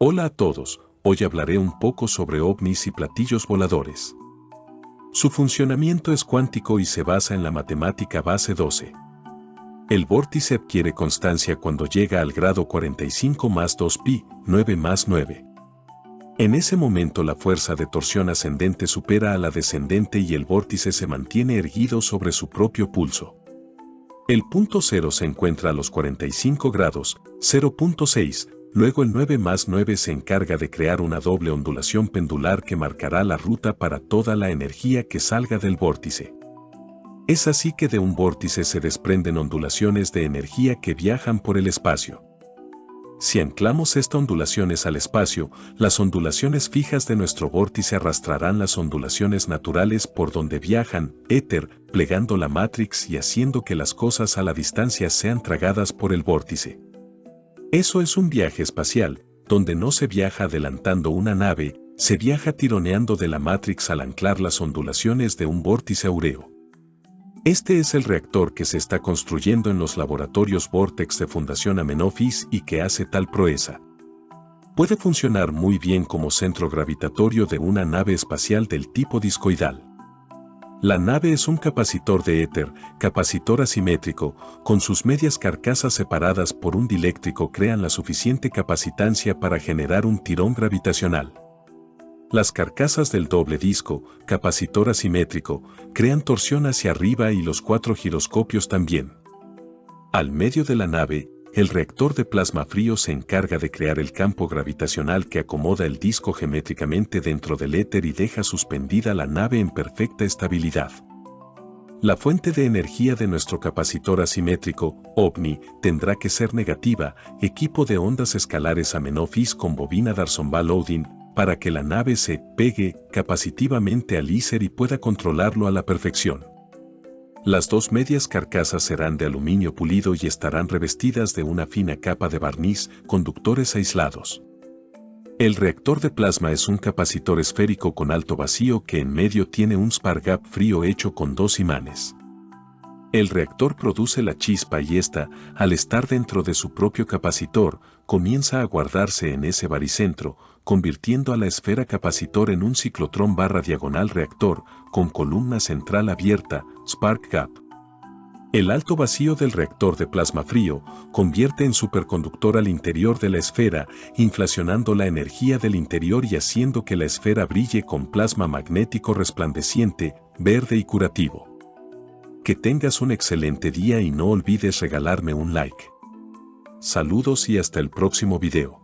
Hola a todos, hoy hablaré un poco sobre ovnis y platillos voladores. Su funcionamiento es cuántico y se basa en la matemática base 12. El vórtice adquiere constancia cuando llega al grado 45 más 2 pi, 9 más 9. En ese momento la fuerza de torsión ascendente supera a la descendente y el vórtice se mantiene erguido sobre su propio pulso. El punto cero se encuentra a los 45 grados, 0.6, luego el 9 más 9 se encarga de crear una doble ondulación pendular que marcará la ruta para toda la energía que salga del vórtice. Es así que de un vórtice se desprenden ondulaciones de energía que viajan por el espacio. Si anclamos estas ondulaciones al espacio, las ondulaciones fijas de nuestro vórtice arrastrarán las ondulaciones naturales por donde viajan, éter, plegando la matrix y haciendo que las cosas a la distancia sean tragadas por el vórtice. Eso es un viaje espacial, donde no se viaja adelantando una nave, se viaja tironeando de la matrix al anclar las ondulaciones de un vórtice aureo. Este es el reactor que se está construyendo en los laboratorios Vortex de Fundación Amenofis y que hace tal proeza. Puede funcionar muy bien como centro gravitatorio de una nave espacial del tipo discoidal. La nave es un capacitor de éter, capacitor asimétrico, con sus medias carcasas separadas por un diléctrico crean la suficiente capacitancia para generar un tirón gravitacional. Las carcasas del doble disco, capacitor asimétrico, crean torsión hacia arriba y los cuatro giroscopios también. Al medio de la nave, el reactor de plasma frío se encarga de crear el campo gravitacional que acomoda el disco geométricamente dentro del éter y deja suspendida la nave en perfecta estabilidad. La fuente de energía de nuestro capacitor asimétrico, OVNI, tendrá que ser negativa, equipo de ondas escalares Amenofis con bobina Darson-Loading, para que la nave se pegue capacitivamente al ISER y pueda controlarlo a la perfección. Las dos medias carcasas serán de aluminio pulido y estarán revestidas de una fina capa de barniz, conductores aislados. El reactor de plasma es un capacitor esférico con alto vacío que en medio tiene un spar gap frío hecho con dos imanes. El reactor produce la chispa y esta, al estar dentro de su propio capacitor, comienza a guardarse en ese baricentro, convirtiendo a la esfera capacitor en un ciclotrón barra diagonal reactor, con columna central abierta, spark gap. El alto vacío del reactor de plasma frío convierte en superconductor al interior de la esfera, inflacionando la energía del interior y haciendo que la esfera brille con plasma magnético resplandeciente, verde y curativo. Que tengas un excelente día y no olvides regalarme un like. Saludos y hasta el próximo video.